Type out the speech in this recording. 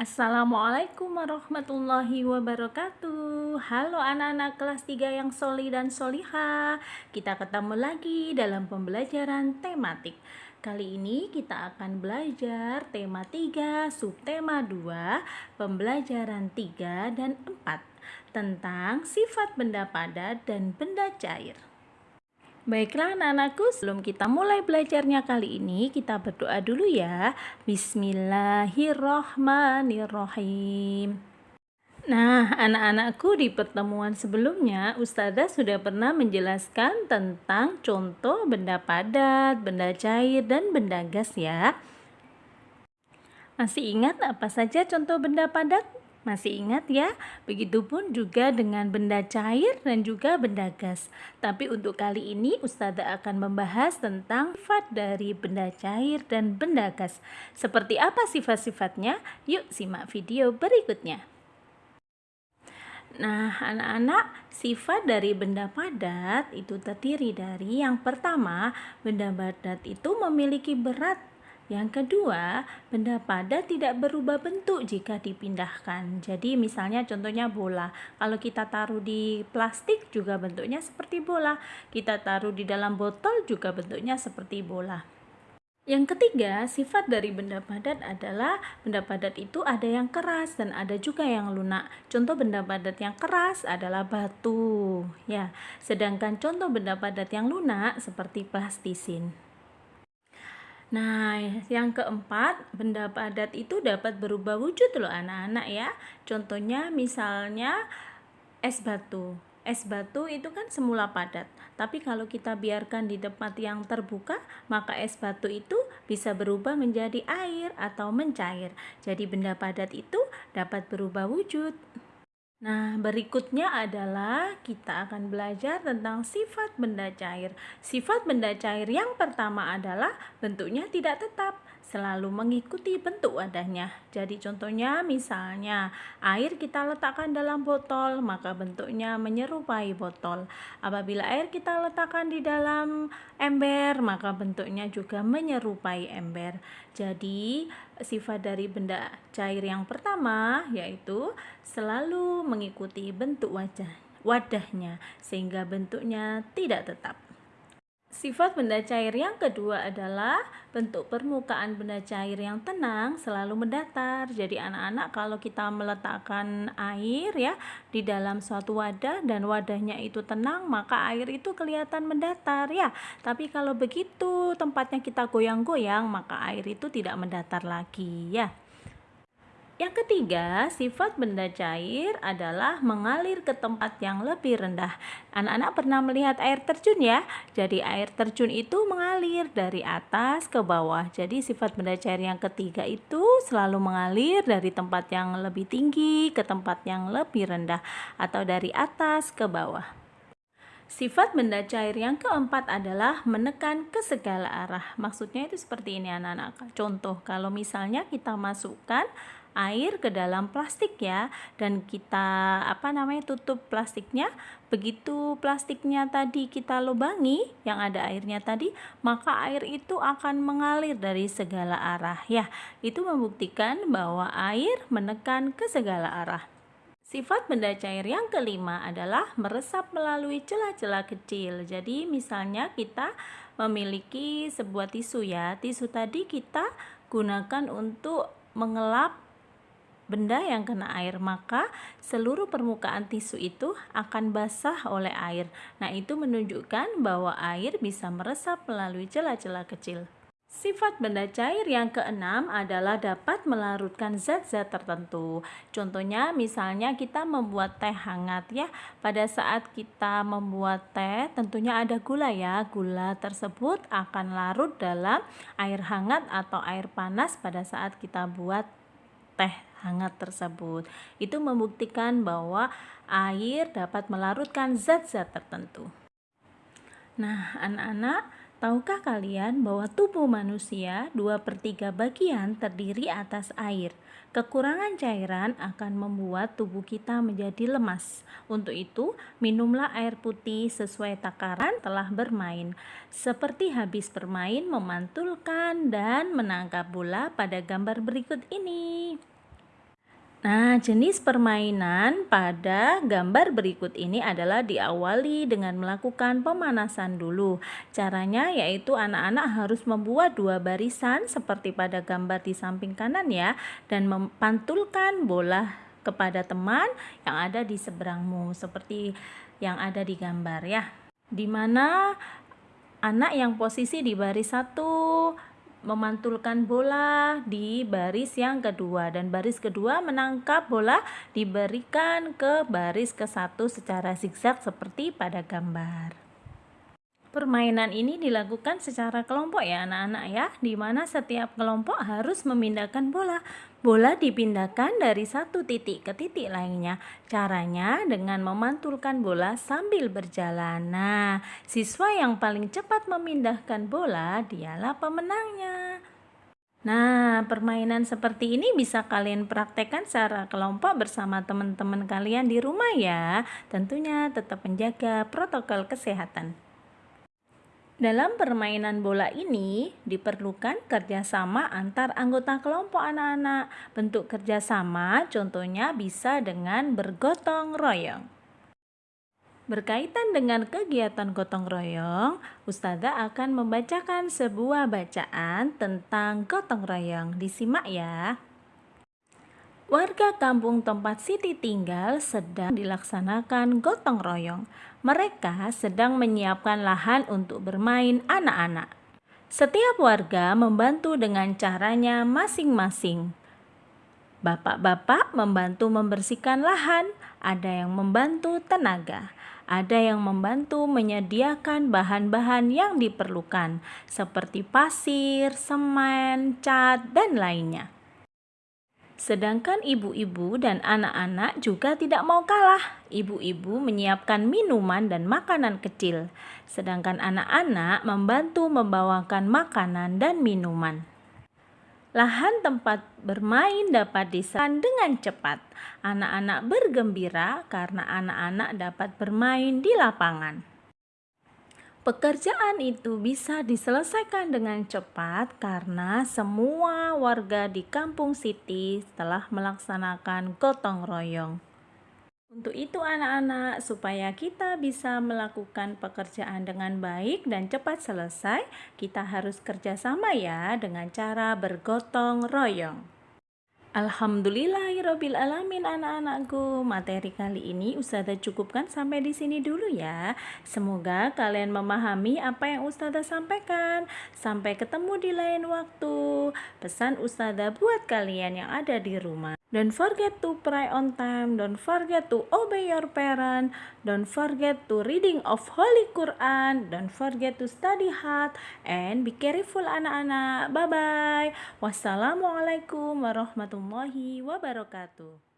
Assalamualaikum warahmatullahi wabarakatuh. Halo anak-anak kelas 3 yang soli dan soliha Kita ketemu lagi dalam pembelajaran tematik. Kali ini kita akan belajar tema 3, subtema 2, pembelajaran 3 dan 4 Tentang sifat benda padat dan benda cair Baiklah anak-anakku, sebelum kita mulai belajarnya kali ini, kita berdoa dulu ya. Bismillahirrahmanirrahim. Nah, anak-anakku di pertemuan sebelumnya, Ustazah sudah pernah menjelaskan tentang contoh benda padat, benda cair, dan benda gas ya. Masih ingat apa saja contoh benda padat? Masih ingat ya? Begitupun juga dengan benda cair dan juga benda gas. Tapi untuk kali ini Ustazah akan membahas tentang sifat dari benda cair dan benda gas. Seperti apa sifat-sifatnya? Yuk simak video berikutnya. Nah, anak-anak, sifat dari benda padat itu terdiri dari yang pertama, benda padat itu memiliki berat yang kedua, benda padat tidak berubah bentuk jika dipindahkan. Jadi misalnya contohnya bola. Kalau kita taruh di plastik juga bentuknya seperti bola. Kita taruh di dalam botol juga bentuknya seperti bola. Yang ketiga, sifat dari benda padat adalah benda padat itu ada yang keras dan ada juga yang lunak. Contoh benda padat yang keras adalah batu, ya. Sedangkan contoh benda padat yang lunak seperti plastisin. Nah, yang keempat, benda padat itu dapat berubah wujud loh anak-anak ya. Contohnya misalnya es batu. Es batu itu kan semula padat, tapi kalau kita biarkan di tempat yang terbuka, maka es batu itu bisa berubah menjadi air atau mencair. Jadi benda padat itu dapat berubah wujud. Nah, berikutnya adalah kita akan belajar tentang sifat benda cair. Sifat benda cair yang pertama adalah bentuknya tidak tetap selalu mengikuti bentuk wadahnya. Jadi contohnya misalnya air kita letakkan dalam botol maka bentuknya menyerupai botol. Apabila air kita letakkan di dalam ember maka bentuknya juga menyerupai ember. Jadi sifat dari benda cair yang pertama yaitu selalu mengikuti bentuk wajah wadahnya sehingga bentuknya tidak tetap. Sifat benda cair yang kedua adalah bentuk permukaan benda cair yang tenang selalu mendatar. Jadi anak-anak kalau kita meletakkan air ya di dalam suatu wadah dan wadahnya itu tenang, maka air itu kelihatan mendatar ya. Tapi kalau begitu tempatnya kita goyang-goyang, maka air itu tidak mendatar lagi ya. Yang ketiga, sifat benda cair adalah mengalir ke tempat yang lebih rendah. Anak-anak pernah melihat air terjun ya? Jadi air terjun itu mengalir dari atas ke bawah. Jadi sifat benda cair yang ketiga itu selalu mengalir dari tempat yang lebih tinggi ke tempat yang lebih rendah atau dari atas ke bawah. Sifat benda cair yang keempat adalah menekan ke segala arah. Maksudnya itu seperti ini anak-anak. Contoh, kalau misalnya kita masukkan air ke dalam plastik ya dan kita apa namanya tutup plastiknya begitu plastiknya tadi kita lubangi yang ada airnya tadi maka air itu akan mengalir dari segala arah ya itu membuktikan bahwa air menekan ke segala arah Sifat benda cair yang kelima adalah meresap melalui celah-celah kecil. Jadi misalnya kita memiliki sebuah tisu ya. Tisu tadi kita gunakan untuk mengelap benda yang kena air, maka seluruh permukaan tisu itu akan basah oleh air. Nah, itu menunjukkan bahwa air bisa meresap melalui celah-celah kecil. Sifat benda cair yang keenam adalah dapat melarutkan zat-zat tertentu. Contohnya misalnya kita membuat teh hangat ya. Pada saat kita membuat teh tentunya ada gula ya. Gula tersebut akan larut dalam air hangat atau air panas pada saat kita buat teh hangat tersebut. Itu membuktikan bahwa air dapat melarutkan zat-zat tertentu. Nah, anak-anak, tahukah kalian bahwa tubuh manusia 2 per 3 bagian terdiri atas air? Kekurangan cairan akan membuat tubuh kita menjadi lemas. Untuk itu, minumlah air putih sesuai takaran telah bermain. Seperti habis bermain, memantulkan dan menangkap bola pada gambar berikut ini. Nah, jenis permainan pada gambar berikut ini adalah diawali dengan melakukan pemanasan dulu. Caranya yaitu anak-anak harus membuat dua barisan seperti pada gambar di samping kanan ya dan mempantulkan bola kepada teman yang ada di seberangmu seperti yang ada di gambar ya. Di mana anak yang posisi di baris satu memantulkan bola di baris yang kedua dan baris kedua menangkap bola diberikan ke baris ke satu secara zigzag seperti pada gambar. Permainan ini dilakukan secara kelompok ya anak-anak ya, di mana setiap kelompok harus memindahkan bola. Bola dipindahkan dari satu titik ke titik lainnya. Caranya dengan memantulkan bola sambil berjalan. Nah, siswa yang paling cepat memindahkan bola dialah pemenangnya. Nah, permainan seperti ini bisa kalian praktekkan secara kelompok bersama teman-teman kalian di rumah ya. Tentunya tetap menjaga protokol kesehatan. Dalam permainan bola ini diperlukan kerjasama antar anggota kelompok anak-anak. Bentuk kerjasama contohnya bisa dengan bergotong royong. Berkaitan dengan kegiatan gotong royong, Ustazah akan membacakan sebuah bacaan tentang gotong royong. Disimak ya. Warga kampung tempat Siti tinggal sedang dilaksanakan gotong royong. Mereka sedang menyiapkan lahan untuk bermain anak-anak. Setiap warga membantu dengan caranya masing-masing. Bapak-bapak membantu membersihkan lahan, ada yang membantu tenaga, ada yang membantu menyediakan bahan-bahan yang diperlukan, seperti pasir, semen, cat, dan lainnya. Sedangkan ibu-ibu dan anak-anak juga tidak mau kalah. Ibu-ibu menyiapkan minuman dan makanan kecil, sedangkan anak-anak membantu membawakan makanan dan minuman. Lahan tempat bermain dapat diserang dengan cepat. Anak-anak bergembira karena anak-anak dapat bermain di lapangan. Pekerjaan itu bisa diselesaikan dengan cepat karena semua warga di kampung Siti telah melaksanakan gotong royong. Untuk itu anak-anak, supaya kita bisa melakukan pekerjaan dengan baik dan cepat selesai, kita harus kerjasama ya dengan cara bergotong royong. Alhamdulillahirabbil alamin anak-anakku. Materi kali ini Ustazah cukupkan sampai di sini dulu ya. Semoga kalian memahami apa yang Ustazah sampaikan. Sampai ketemu di lain waktu. Pesan Ustazah buat kalian yang ada di rumah. Don't forget to pray on time. Don't forget to obey your parent. Don't forget to reading of Holy Quran. Don't forget to study hard. And be careful anak-anak. Bye-bye. Wassalamualaikum warahmatullahi wabarakatuh.